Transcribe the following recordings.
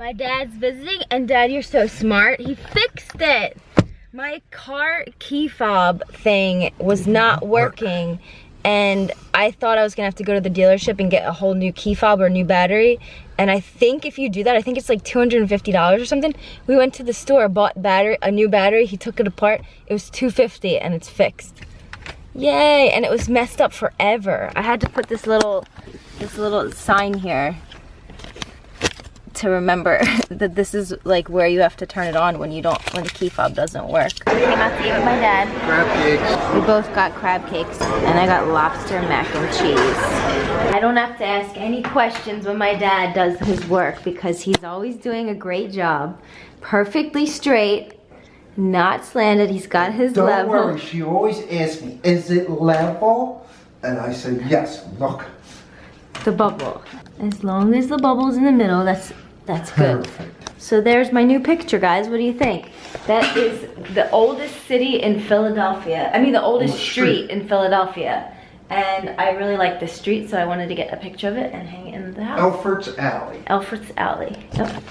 My dad's visiting and dad, you're so smart. He fixed it. My car key fob thing was not working and I thought I was gonna have to go to the dealership and get a whole new key fob or new battery. And I think if you do that, I think it's like $250 or something. We went to the store, bought battery, a new battery, he took it apart. It was 250 and it's fixed. Yay, and it was messed up forever. I had to put this little, this little sign here to remember that this is like where you have to turn it on when you don't when the key fob doesn't work. I came out to eat with my dad. Crab cakes. We both got crab cakes and I got lobster mac and cheese. I don't have to ask any questions when my dad does his work because he's always doing a great job. Perfectly straight, not slanted. He's got his Don't level. worry, she always asks me, is it level? And I say, yes, look. The bubble. As long as the bubble's in the middle, that's that's good. Perfect. So there's my new picture, guys. What do you think? That is the oldest city in Philadelphia. I mean, the oldest street. street. in Philadelphia. And I really like this street, so I wanted to get a picture of it and hang it in the house. Elfreth's Alley. Elfreth's Alley. Yep.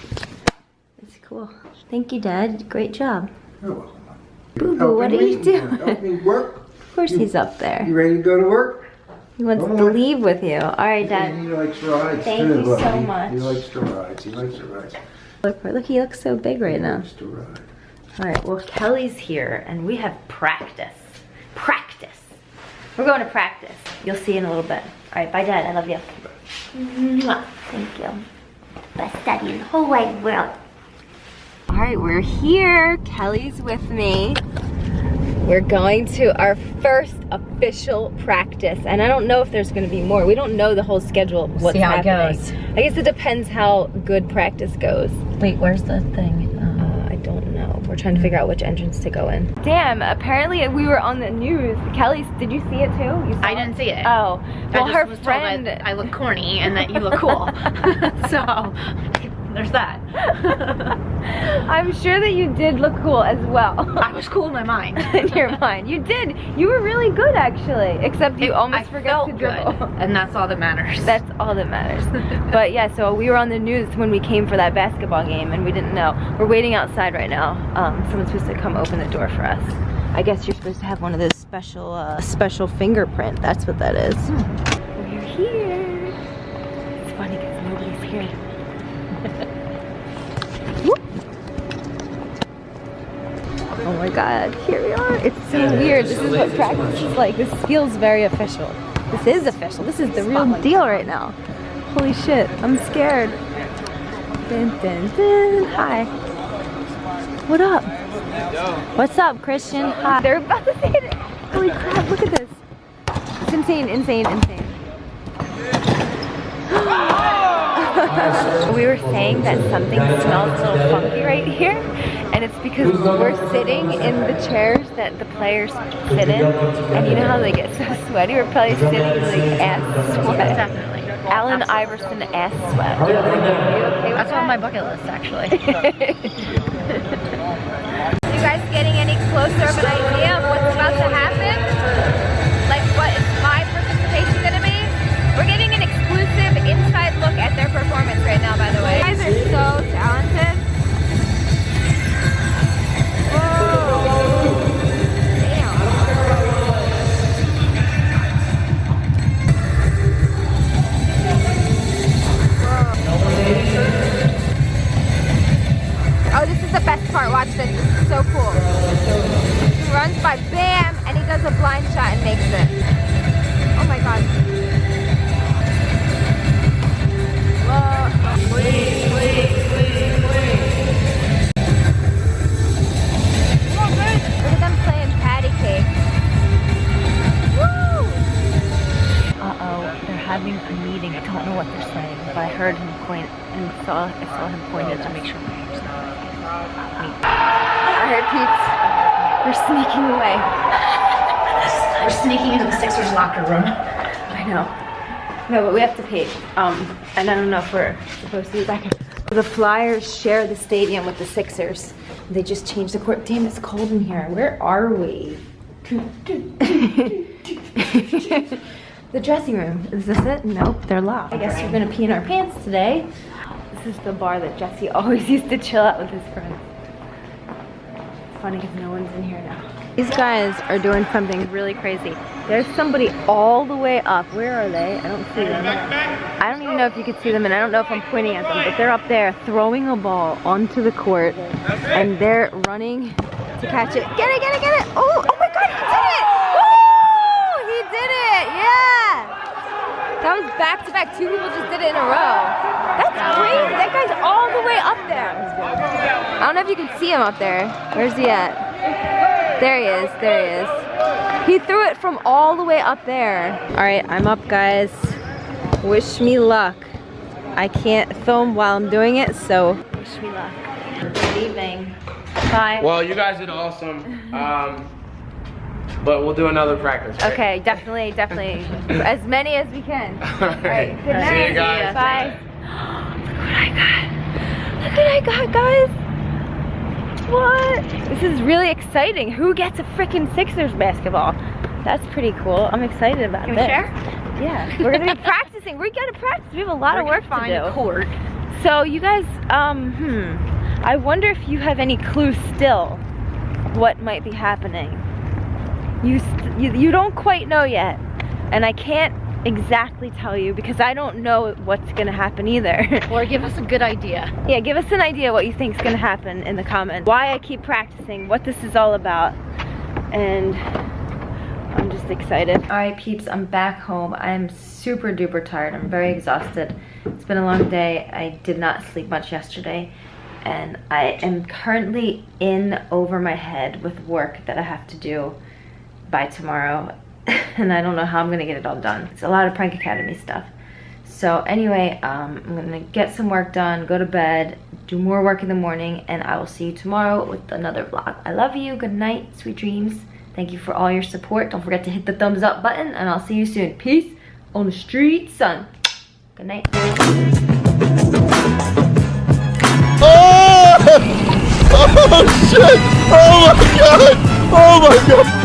It's cool. Thank you, Dad. Great job. You're welcome. Boo Boo, what are you doing? Help me work. Of course he's up there. You ready to go to work? He wants to leave with you. All right, Dad. He likes rides Thank too, you so buddy. much. He likes to ride. He likes to ride. Look, look, he looks so big right He now. likes to ride. All right, well, Kelly's here and we have practice. Practice. We're going to practice. You'll see in a little bit. All right, bye, Dad. I love you. Mwah. Thank you. Best daddy in the whole wide world. All right, we're here. Kelly's with me. We're going to our first official practice, and I don't know if there's going to be more. We don't know the whole schedule of what's See how it goes. I guess it depends how good practice goes. Wait, where's the thing? Uh, I don't know. We're trying to figure out which entrance to go in. Damn, apparently we were on the news. Kelly, did you see it too? You saw I didn't see it. Oh, well, just her was friend. I look corny and that you look cool. so there's that. I'm sure that you did look cool as well. I was cool in my mind. in your mind, you did. You were really good actually, except you It- almost I forgot to dribble. good, and that's all that matters. That's all that matters. but yeah, so we were on the news when we came for that basketball game and we didn't know. We're waiting outside right now. Um, someone's supposed to come open the door for us. I guess you're supposed to have one of those special, uh, special fingerprint. That's what that is. We're here. My god, here we are. It's so weird. This is what practice is like. This feels very official. This is official. This is the real deal right now. Holy shit, I'm scared. Dun, dun, dun. Hi. What up? What's up, Christian? Hi. They're about to say it. Holy crap, look at this. It's insane, insane, insane. Um, we were saying that something smells a little funky right here, and it's because we're sitting in the chairs that the players sit in, and you know how they get so sweaty? We're probably sitting in like ass sweat. Definitely. Allen Iverson ass sweat. Okay That's that? on my bucket list, actually. you guys getting any closer of an don't know what they're saying, but I heard him point and saw I saw him pointed to make sure my hair's not I heard Pete's. We're sneaking away. We're sneaking into the Sixers locker room. I know. No, but we have to pay. Um, and I don't know if we're supposed to be back. in- The Flyers share the stadium with the Sixers. They just changed the court. Damn, it's cold in here. Where are we? the dressing room. Is this it? Nope, they're locked. I guess we're gonna pee in our pants today. This is the bar that Jesse always used to chill at with his friends. It's funny because no one's in here now. These guys are doing something really crazy. There's somebody all the way up. Where are they? I don't see them. I don't even know if you can see them and I don't know if I'm pointing at them, but they're up there throwing a ball onto the court and they're running to catch it. Get it, get it, get it! Oh, oh my god, he did it! Woo! He did it! Yeah! That was back to back. Two people just did it in a row. That's crazy. That guy's all the way up there. I don't know if you can see him up there. Where's he at? There he is. There he is. He threw it from all the way up there. All right, I'm up, guys. Wish me luck. I can't film while I'm doing it, so wish me luck. Good evening. Bye. Well, you guys did awesome. Um, but we'll do another practice. right? Okay, definitely, definitely. as many as we can. All right. Alright, good night. See you guys. Bye. Look what I got. Look what I got, guys. What? This is really exciting. Who gets a freaking Sixers basketball? That's pretty cool. I'm excited about Can we this. share? Yeah, we're gonna be practicing. We gotta practice. We have a lot of work find to do. court. So you guys, um, hmm. I wonder if you have any clue still what might be happening. You, you you don't quite know yet, and I can't exactly tell you because I don't know what's gonna happen either. Or give us a good idea. yeah, give us an idea what you think is gonna happen in the comments. Why I keep practicing, what this is all about, and I'm just excited. All right, peeps, I'm back home. I'm super duper tired. I'm very exhausted. It's been a long day. I did not sleep much yesterday. And I am currently in over my head with work that I have to do by tomorrow. and I don't know how I'm gonna get it all done. It's a lot of Prank Academy stuff. So anyway, um, I'm gonna get some work done, go to bed, do more work in the morning, and I will see you tomorrow with another vlog. I love you, good night, sweet dreams. Thank you for all your support. Don't forget to hit the thumbs up button, and I'll see you soon. Peace on the street, son. Good night. Oh! Oh shit! Oh my god! Oh my god!